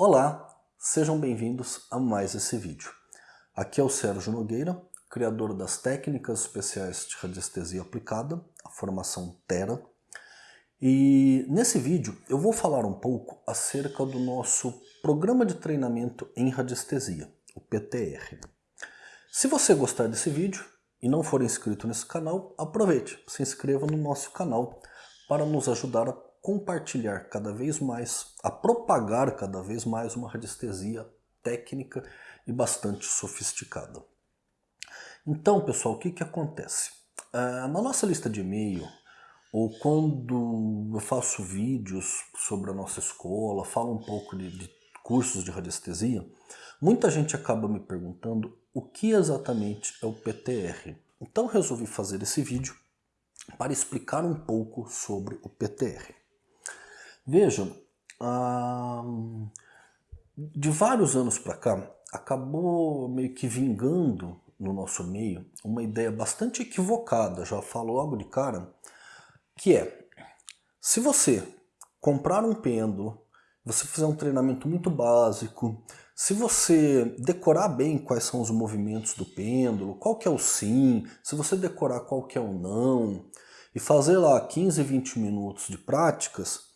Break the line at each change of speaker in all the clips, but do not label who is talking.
Olá, sejam bem-vindos a mais esse vídeo. Aqui é o Sérgio Nogueira, criador das técnicas especiais de radiestesia aplicada, a formação Terra. E nesse vídeo eu vou falar um pouco acerca do nosso programa de treinamento em radiestesia, o PTR. Se você gostar desse vídeo e não for inscrito nesse canal, aproveite, se inscreva no nosso canal para nos ajudar a compartilhar cada vez mais, a propagar cada vez mais uma radiestesia técnica e bastante sofisticada. Então, pessoal, o que, que acontece? Uh, na nossa lista de e-mail, ou quando eu faço vídeos sobre a nossa escola, falo um pouco de, de cursos de radiestesia, muita gente acaba me perguntando o que exatamente é o PTR. Então resolvi fazer esse vídeo para explicar um pouco sobre o PTR. Vejam, de vários anos para cá, acabou meio que vingando no nosso meio uma ideia bastante equivocada, já falo logo de cara, que é, se você comprar um pêndulo, você fizer um treinamento muito básico, se você decorar bem quais são os movimentos do pêndulo, qual que é o sim, se você decorar qual que é o não, e fazer lá 15, 20 minutos de práticas,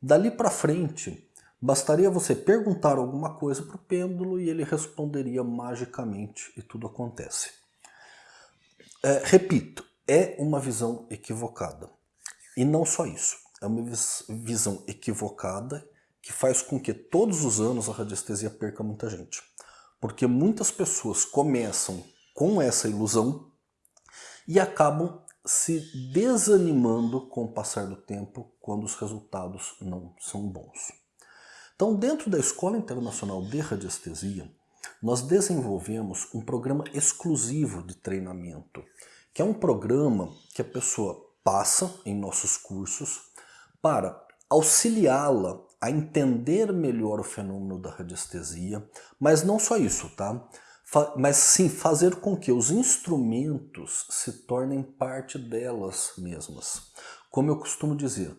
Dali para frente, bastaria você perguntar alguma coisa para o pêndulo e ele responderia magicamente e tudo acontece. É, repito, é uma visão equivocada. E não só isso, é uma visão equivocada que faz com que todos os anos a radiestesia perca muita gente. Porque muitas pessoas começam com essa ilusão e acabam se desanimando com o passar do tempo quando os resultados não são bons. Então, dentro da Escola Internacional de Radiestesia, nós desenvolvemos um programa exclusivo de treinamento, que é um programa que a pessoa passa em nossos cursos para auxiliá-la a entender melhor o fenômeno da radiestesia, mas não só isso, tá? Mas sim fazer com que os instrumentos se tornem parte delas mesmas. Como eu costumo dizer,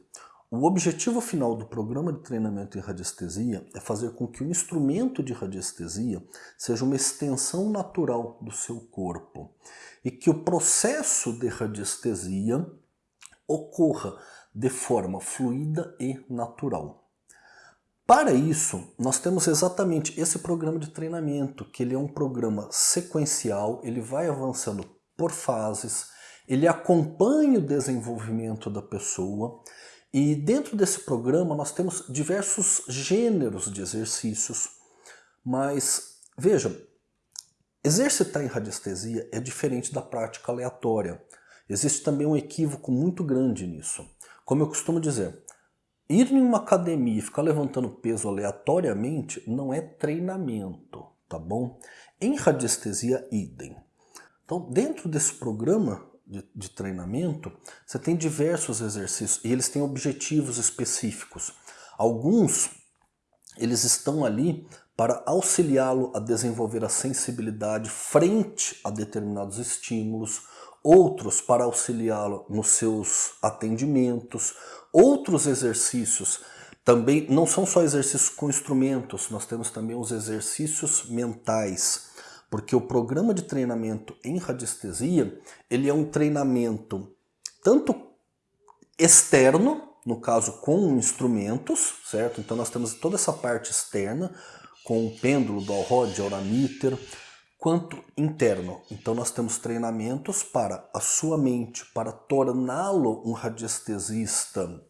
o objetivo final do programa de treinamento em radiestesia é fazer com que o instrumento de radiestesia seja uma extensão natural do seu corpo e que o processo de radiestesia ocorra de forma fluida e natural. Para isso, nós temos exatamente esse programa de treinamento, que ele é um programa sequencial, ele vai avançando por fases, ele acompanha o desenvolvimento da pessoa e dentro desse programa nós temos diversos gêneros de exercícios, mas vejam, exercitar em radiestesia é diferente da prática aleatória. Existe também um equívoco muito grande nisso. Como eu costumo dizer, Ir em uma academia e ficar levantando peso aleatoriamente não é treinamento, tá bom? Em radiestesia, idem. Então, dentro desse programa de, de treinamento, você tem diversos exercícios e eles têm objetivos específicos. Alguns, eles estão ali para auxiliá-lo a desenvolver a sensibilidade frente a determinados estímulos, outros para auxiliá-lo nos seus atendimentos, outros exercícios. Também não são só exercícios com instrumentos, nós temos também os exercícios mentais, porque o programa de treinamento em radiestesia, ele é um treinamento tanto externo, no caso com instrumentos, certo? Então nós temos toda essa parte externa, com o pêndulo do Alrod, Aurameter, quanto interno. Então nós temos treinamentos para a sua mente, para torná-lo um radiestesista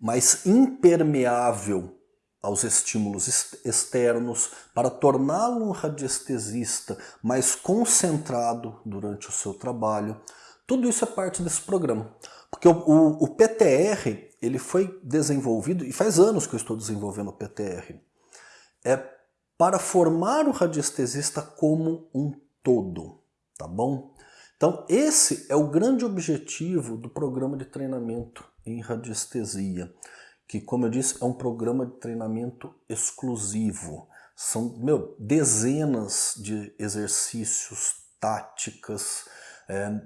mais impermeável aos estímulos externos, para torná-lo um radiestesista mais concentrado durante o seu trabalho. Tudo isso é parte desse programa. Porque o, o, o PTR ele foi desenvolvido, e faz anos que eu estou desenvolvendo o PTR, é para formar o radiestesista como um todo, tá bom? Então esse é o grande objetivo do programa de treinamento em radiestesia, que como eu disse é um programa de treinamento exclusivo. São meu, dezenas de exercícios, táticas, é,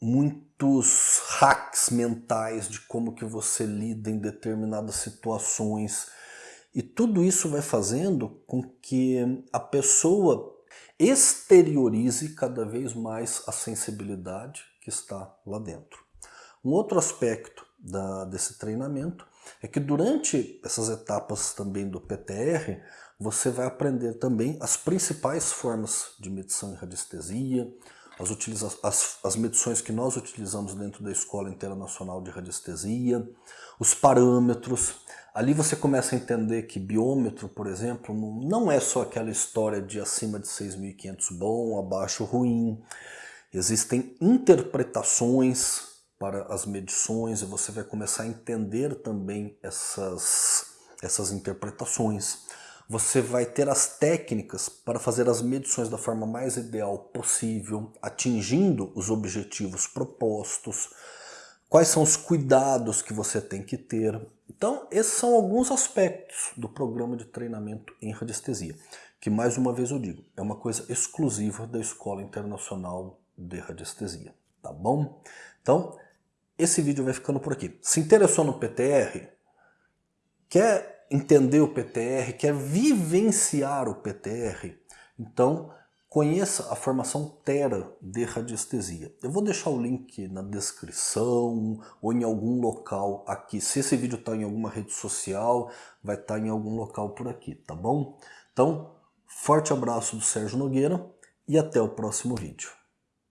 muitos hacks mentais de como que você lida em determinadas situações, E tudo isso vai fazendo com que a pessoa exteriorize cada vez mais a sensibilidade que está lá dentro. Um outro aspecto da, desse treinamento é que durante essas etapas também do PTR, você vai aprender também as principais formas de medição em radiestesia, as, as, as medições que nós utilizamos dentro da Escola Internacional de Radiestesia, os parâmetros. Ali você começa a entender que biômetro, por exemplo, não é só aquela história de acima de 6.500 bom, abaixo ruim. Existem interpretações para as medições e você vai começar a entender também essas, essas interpretações. Você vai ter as técnicas para fazer as medições da forma mais ideal possível, atingindo os objetivos propostos, quais são os cuidados que você tem que ter. Então, esses são alguns aspectos do programa de treinamento em radiestesia, que mais uma vez eu digo, é uma coisa exclusiva da Escola Internacional de Radiestesia, tá bom? Então, esse vídeo vai ficando por aqui. Se interessou no PTR, quer entender o PTR, quer vivenciar o PTR, então conheça a formação Terra de radiestesia. Eu vou deixar o link na descrição ou em algum local aqui. Se esse vídeo está em alguma rede social, vai estar tá em algum local por aqui, tá bom? Então, forte abraço do Sérgio Nogueira e até o próximo vídeo.